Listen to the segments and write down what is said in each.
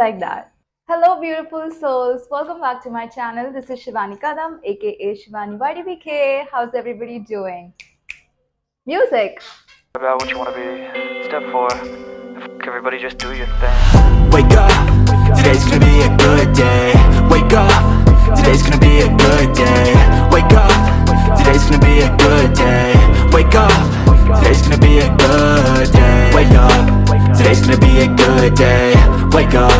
it was like that. Hello, beautiful souls. Welcome back to my channel. This is Shivani Kadam, aka Shivani YDBK. How's everybody doing? Music. about what you want to be. Step four, everybody just do your thing. Wake up, today's gonna be a good day Wake up, today's gonna be a good day Wake up, today's gonna be a good day Wake up, today's gonna be a good day Wake up, today's gonna be a good day. Wake up,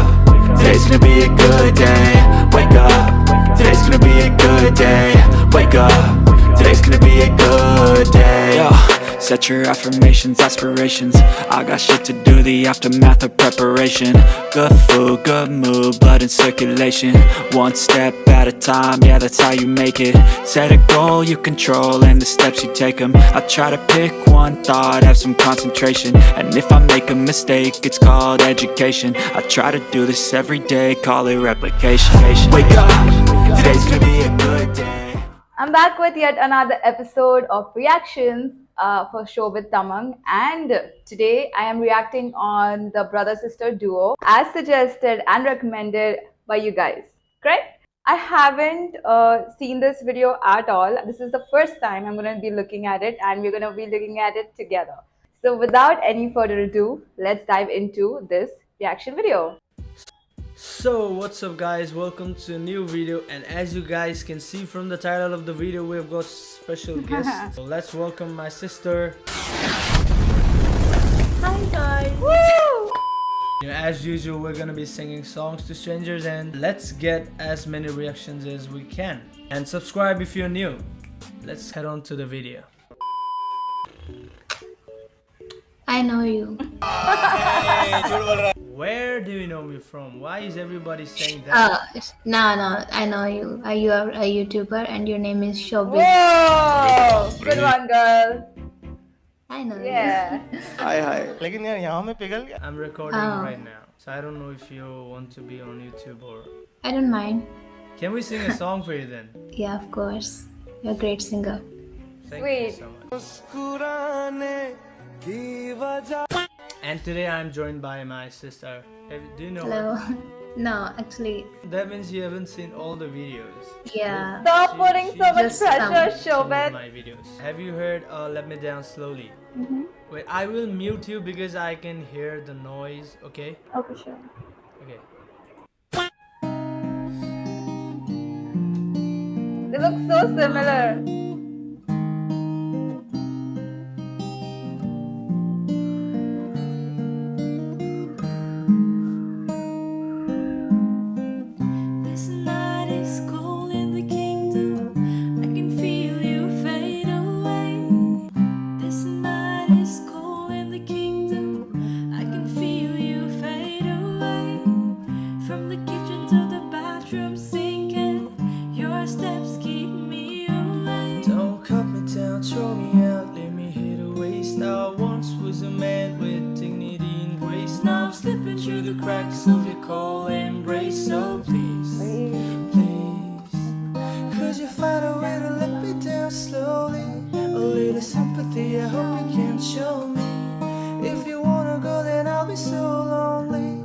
today's gonna be a good day. Wake up, today's gonna be a good day. Wake up, today's gonna be a good day. Yo. Set your affirmations, aspirations. I got shit to do, the aftermath of preparation. Good food, good mood, blood in circulation. One step at a time, yeah that's how you make it. Set a goal you control and the steps you take them I try to pick one thought, have some concentration. And if I make a mistake, it's called education. I try to do this every day, call it replication. Wake up, today's gonna be a good day. I'm back with yet another episode of reactions uh, for Shobit Tamang, and today I am reacting on the brother sister duo as suggested and recommended by you guys. Correct? I haven't uh, seen this video at all. This is the first time I'm going to be looking at it, and we're going to be looking at it together. So, without any further ado, let's dive into this reaction video. So what's up guys? Welcome to a new video and as you guys can see from the title of the video we've got special guests. So let's welcome my sister. Hi guys! Woo! as usual we're gonna be singing songs to strangers and let's get as many reactions as we can. And subscribe if you're new. Let's head on to the video. I know you. where do you know me from why is everybody saying that Uh, it's- no, no, I know you. Uh, you are a YouTuber and your name is Shobit. Whoa! Good one, girl. I know Yeah. लेकिन यार यहाँ में पिघल गया i'm recording Oh. right now so i don't know if you want to be on youtube or you. I don't mind. can we sing a song for you then Yeah, of course. You're a great singer. Thank Sweet. you so much. And today I'm joined by my sister. Have, do you know Hello. her? no, actually, That means you haven't seen all the videos. yeah. Stop putting so much pressure, some- Some my videos. Have you heard uh, Let Me Down Slowly? Mm-hmm. Wait, I will mute you because I can hear the noise, okay? Okay, sure. Okay. They look so similar. Could you find a way to let me down slowly? A little sympathy I hope you can show me. If you wanna go then I'll be so lonely.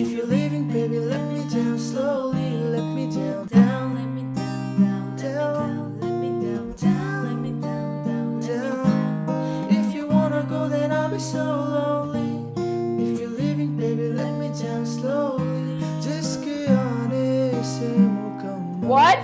If you're leaving baby let me down slowly. Let me down Down, let me down, down, down. Let me down, down, let me down, down, If you wanna go then I'll be so lonely. If you're leaving baby let me down slowly. Just get on it, What?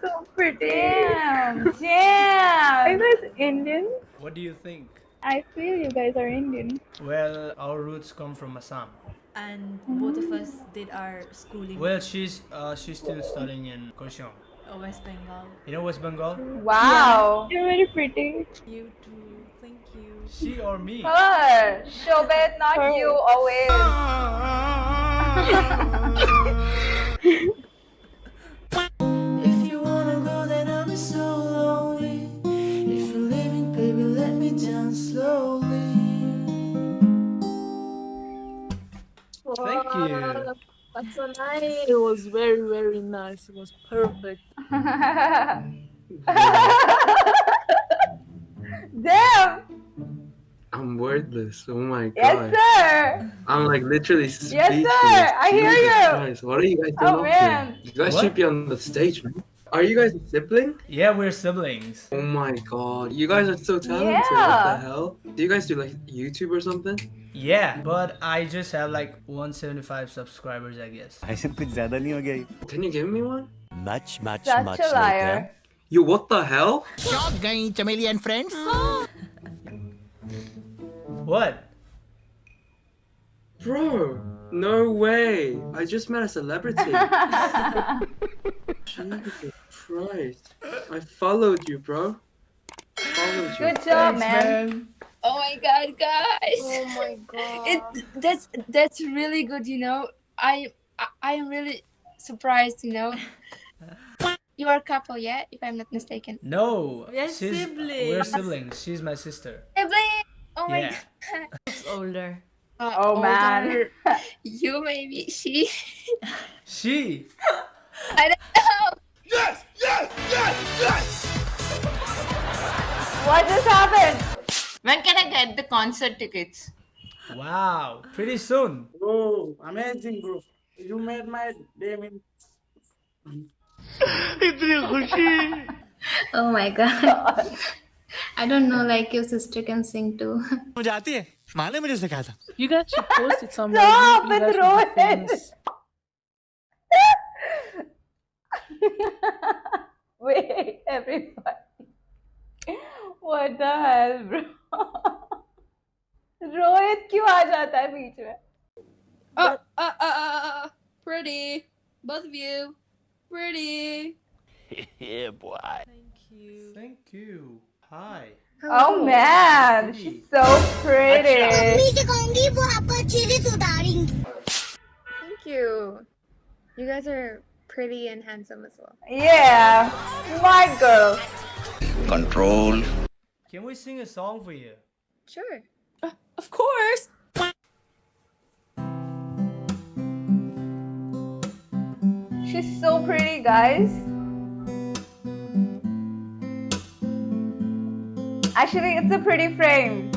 So pretty. Damn, Are you guys Indian? What do you think? I feel you guys are Indian. Well, our roots come from Assam. And both of us did our schooling Well, she's uh, she's still studying in Kurseong. in West Bengal. You know West Bengal? Wow. You're very pretty. You too. Thank you. She or me? Her. Shobit, not Her. you, always. you. That's so nice. It was very, very nice. It was perfect. Damn. I'm wordless. Oh my god. Yes, sir. I'm like literally speechless. Yes, sir. I hear Jesus you. Christ. What are you guys Oh, doing? up man. here? You guys What? should be on the stage, man. Are you guys a sibling? Yeah, we're siblings. Oh my god. You guys are so talented. Yeah. What the hell? Do you guys do like YouTube or something? Yeah, but I just have like 175 subscribers, I guess. ऐसे कुछ ज्यादा नहीं हो गया ये? Can you give me one? Much, much, Such much a liar. You what the hell? What? Bro, no way. I just met a celebrity. Jesus Christ. I followed you, bro. Followed you. Good job, Thanks, man. Oh my god, guys! Oh my god. It that's that's really good. You know, I I, I am really surprised. You know, you are a couple, yeah, if I'm not mistaken. No. We're she's- We're siblings. siblings. She's my sister. Sibling! Oh my Yeah. god. It's older. Uh, Oh, man. older. you maybe she. She. I don't know. Yes! Yes! Yes! Yes! What just happened? When can I get the concert tickets? Wow. Pretty soon. Bro, amazing, bro. You made my day, man. Oh my god. I don't know, like your sister can sing too. मुझे आती है माँ ने मुझे सिखाया था You guys should post it somewhere. Stop You- you it, guys should be Rohit. famous. Wait, everybody. What the hell, bro? Rohit क्यों आ जाता है बीच में Uh, uh, uh, uh, pretty. Both of you. Pretty. yeah, boy. Thank you. Thank you. Hi. Oh man, she's so pretty. Thank you. You guys are pretty and handsome as well. Yeah, my girl. Control. Can we sing a song for you? Sure. Uh, of course. She's so pretty, guys. Actually, it's a pretty frame.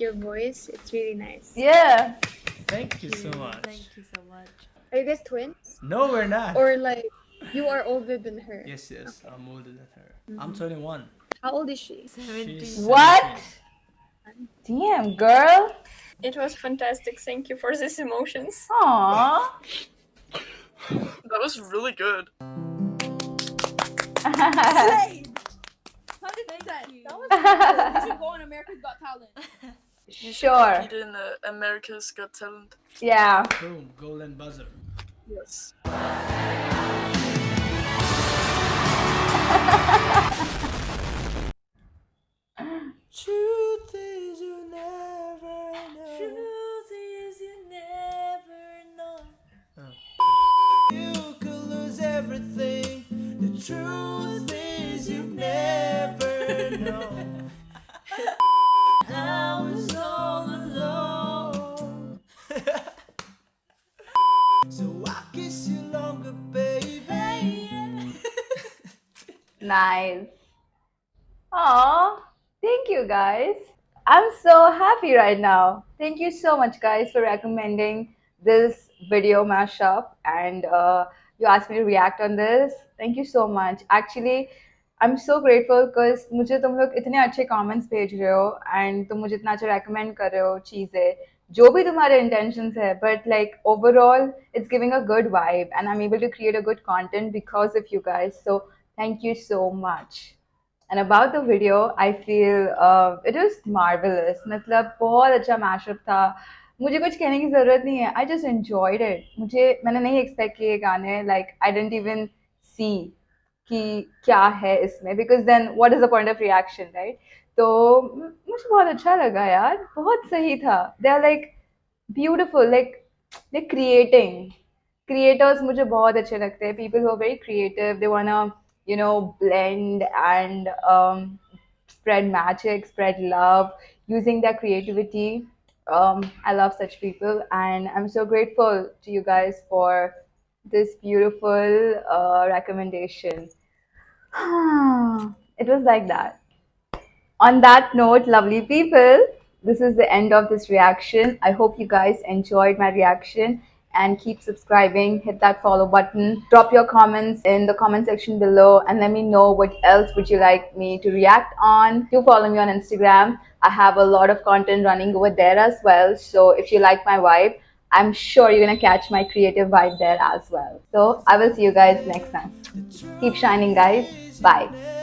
Your voice. It's really nice. Yeah. Thank you so much. Thank you so much. Are you guys twins? No, we're not. Or like you are older than her? Yes, yes. I'm older than her. Mm-hmm. I'm 21. How old is she? She's What? Damn, girl. It was fantastic. Thank you for these emotions. Aww. That was really good. That was good. You should go on America's Got Talent. You should Sure. compete in uh, America's Got Talent. Yeah. Boom, golden buzzer. Yes. Truth is you never know. Truth is you never know. You could lose everything. The truth is you never know. happy right now. Thank you so much, guys, for recommending this video mashup. And uh, you asked me to react on this. Thank you so much. Actually, I'm so grateful because मुझे तुम लोग इतने अच्छे comments भेज रहे हो and तुम मुझे इतना अच्छा recommend कर रहे हो चीज़ें जो भी तुम्हारे intentions है but like overall it's giving a good vibe and I'm able to create a good content because of you guys so thank you so much And about the video I feel it is marvellous मतलब बहुत अच्छा mashup था। मुझे कुछ कहने की ज़रूरत नहीं है। आई जस्ट एंजॉयड इट मुझे, मैंने नहीं एक्सपेक्ट किए गाने। Like I didn't even see कि क्या है इसमें। Because then what is the point of reaction right तो मुझे बहुत अच्छा लगा यार। बहुत सही था। They are like beautiful like they creating creators मुझे बहुत अच्छे लगते हैं। People who are very creative they wanna you know blend and um, spread magic spread love using their creativity. Um, I love such people and I'm so grateful to you guys for this beautiful uh, recommendation. It was like that. On that note, lovely people, this is the end of this reaction. I hope you guys enjoyed my reaction and keep subscribing. Hit that follow button. Drop your comments in the comment section below and let me know what else would you like me to react on. Do follow me on Instagram. I have a lot of content running over there as well. So if you like my vibe, I'm sure you're gonna catch my creative vibe there as well. So I will see you guys next time. Keep shining, guys. Bye.